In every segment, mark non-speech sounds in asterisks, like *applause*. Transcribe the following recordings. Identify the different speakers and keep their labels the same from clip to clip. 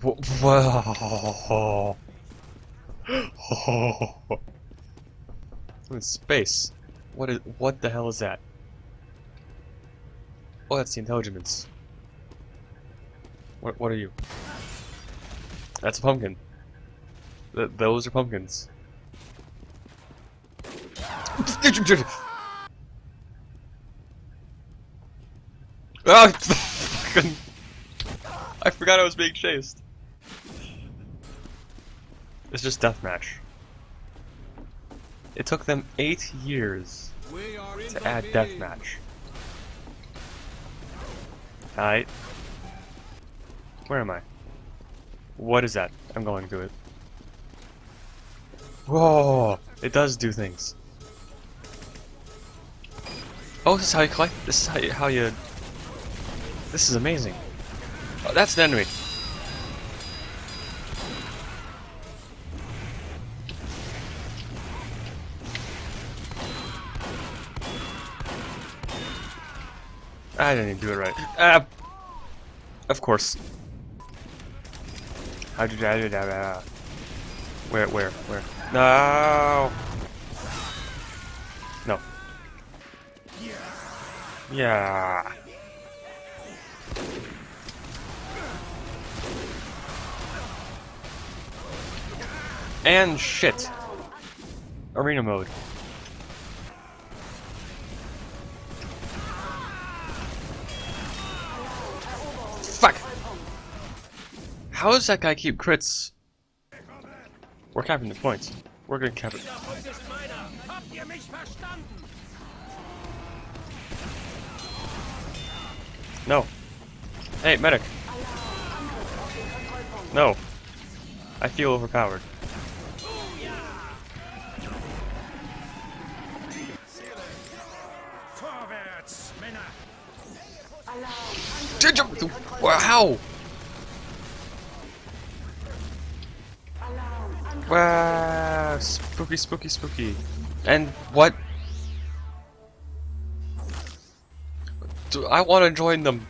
Speaker 1: Whoa. *gasps* in space. What is? What the hell is that? Oh, that's the intelligence. What? What are you? That's a pumpkin. Th those are pumpkins. *laughs* Ah! *laughs* *laughs* I forgot I was being chased. It's just deathmatch. It took them eight years to add deathmatch. Alright. Where am I? What is that? I'm going to it. Whoa! It does do things. Oh, this is how you collect. This is how you. How you this is amazing. Oh, that's an enemy. I didn't even do it right. Ah, of course. How did you do that? Where, where, where? No! No. Yeah. Yeah. And shit. Arena mode. Fuck! How does that guy keep crits? We're capping the points. We're gonna cap it. No. Hey, medic. No. I feel overpowered. Did you? Wow! Wow! Spooky, spooky, spooky. And what? Do I want to join them?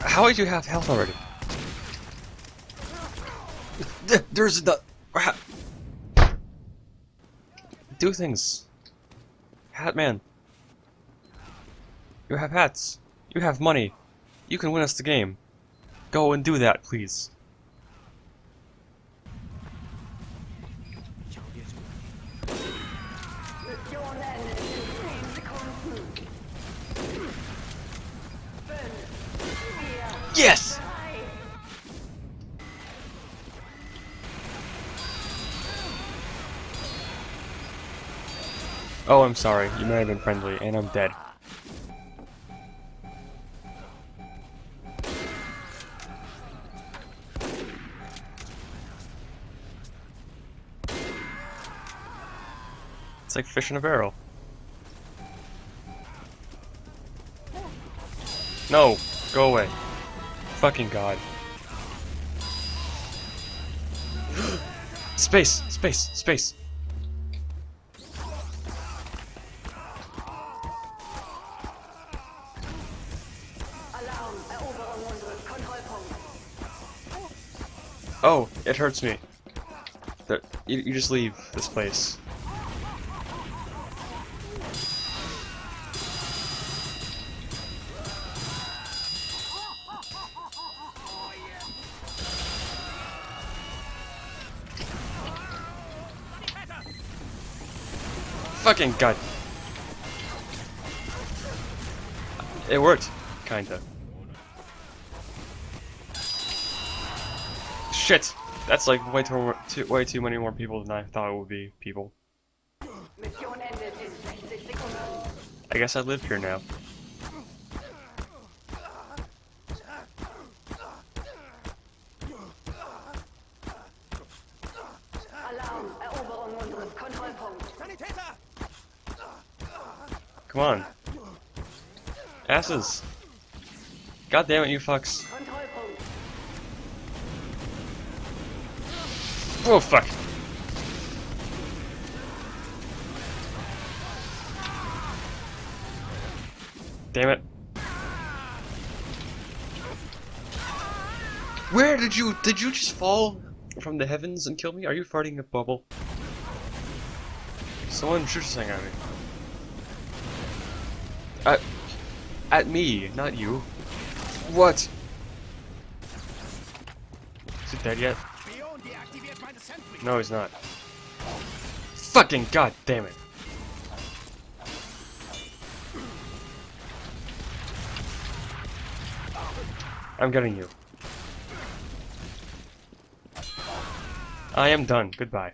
Speaker 1: How did you have health already? There's the... Do things. Hatman. You have hats. You have money. You can win us the game. Go and do that, please. Yes! Oh, I'm sorry. You may have been friendly, and I'm dead. It's like fish in a barrel. No! Go away. Fucking god. *gasps* space! Space! Space! Oh, it hurts me. You, you just leave this place. Fucking god. It worked, kinda. Shit! That's like way too, too, way too many more people than I thought it would be people. I guess I live here now. Come on. Asses. God damn it, you fucks. Oh, fuck. Damn it. Where did you did you just fall from the heavens and kill me? Are you farting a bubble? Someone shoot something at me. At at me, not you. What? Is it dead yet?
Speaker 2: Spion deaktiviert meine Sentry.
Speaker 1: No, he's not. Fucking god damn it. I'm getting you. I am done. Goodbye.